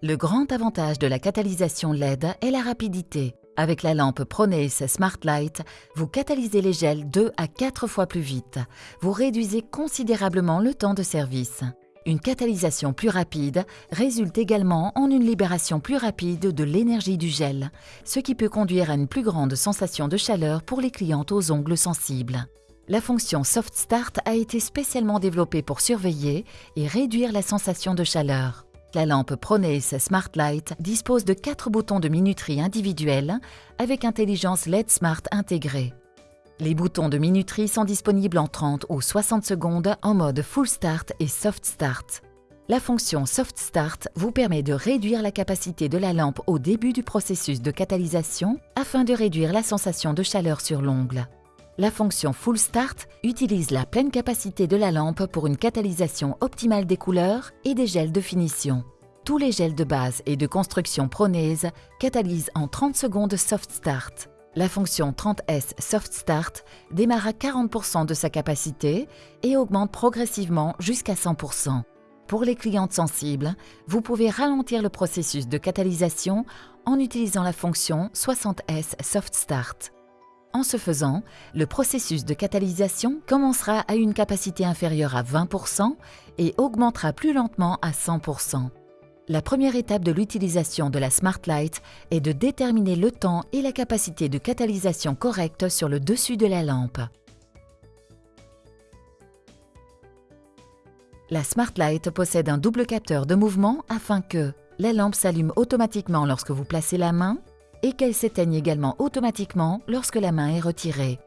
Le grand avantage de la catalysation LED est la rapidité. Avec la lampe Pronace Smart Light, vous catalysez les gels 2 à 4 fois plus vite. Vous réduisez considérablement le temps de service. Une catalysation plus rapide résulte également en une libération plus rapide de l'énergie du gel, ce qui peut conduire à une plus grande sensation de chaleur pour les clientes aux ongles sensibles. La fonction Soft Start a été spécialement développée pour surveiller et réduire la sensation de chaleur. La lampe Pronace Smart Light dispose de quatre boutons de minuterie individuels avec intelligence LED Smart intégrée. Les boutons de minuterie sont disponibles en 30 ou 60 secondes en mode Full Start et Soft Start. La fonction Soft Start vous permet de réduire la capacité de la lampe au début du processus de catalysation afin de réduire la sensation de chaleur sur l'ongle. La fonction Full Start utilise la pleine capacité de la lampe pour une catalysation optimale des couleurs et des gels de finition. Tous les gels de base et de construction Pronaise catalysent en 30 secondes Soft Start. La fonction 30S Soft Start démarre à 40% de sa capacité et augmente progressivement jusqu'à 100%. Pour les clientes sensibles, vous pouvez ralentir le processus de catalysation en utilisant la fonction 60S Soft Start. En ce faisant, le processus de catalysation commencera à une capacité inférieure à 20% et augmentera plus lentement à 100%. La première étape de l'utilisation de la Smart Light est de déterminer le temps et la capacité de catalysation correcte sur le dessus de la lampe. La Smart Light possède un double capteur de mouvement afin que la lampe s'allume automatiquement lorsque vous placez la main et qu'elle s'éteigne également automatiquement lorsque la main est retirée.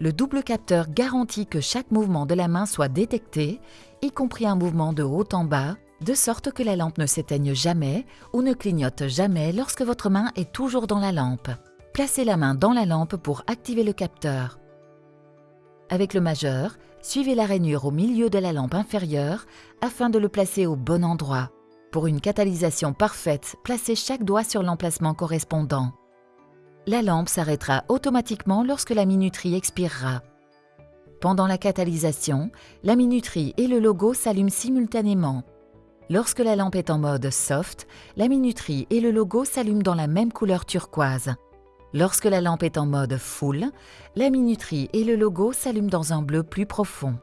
Le double capteur garantit que chaque mouvement de la main soit détecté, y compris un mouvement de haut en bas, de sorte que la lampe ne s'éteigne jamais ou ne clignote jamais lorsque votre main est toujours dans la lampe. Placez la main dans la lampe pour activer le capteur. Avec le majeur, suivez la rainure au milieu de la lampe inférieure afin de le placer au bon endroit. Pour une catalysation parfaite, placez chaque doigt sur l'emplacement correspondant. La lampe s'arrêtera automatiquement lorsque la minuterie expirera. Pendant la catalysation, la minuterie et le logo s'allument simultanément. Lorsque la lampe est en mode soft, la minuterie et le logo s'allument dans la même couleur turquoise. Lorsque la lampe est en mode full, la minuterie et le logo s'allument dans un bleu plus profond.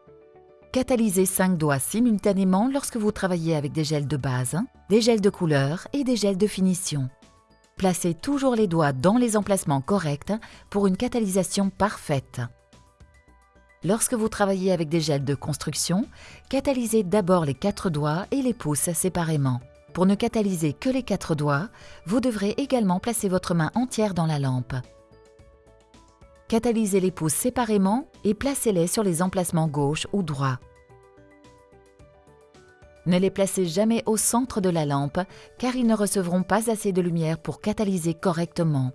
Catalysez 5 doigts simultanément lorsque vous travaillez avec des gels de base, des gels de couleur et des gels de finition. Placez toujours les doigts dans les emplacements corrects pour une catalysation parfaite. Lorsque vous travaillez avec des gels de construction, catalysez d'abord les quatre doigts et les pouces séparément. Pour ne catalyser que les quatre doigts, vous devrez également placer votre main entière dans la lampe. Catalysez les pouces séparément et placez-les sur les emplacements gauche ou droit. Ne les placez jamais au centre de la lampe car ils ne recevront pas assez de lumière pour catalyser correctement.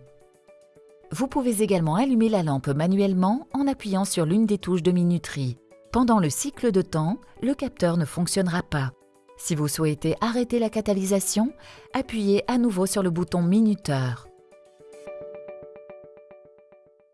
Vous pouvez également allumer la lampe manuellement en appuyant sur l'une des touches de minuterie. Pendant le cycle de temps, le capteur ne fonctionnera pas. Si vous souhaitez arrêter la catalysation, appuyez à nouveau sur le bouton minuteur.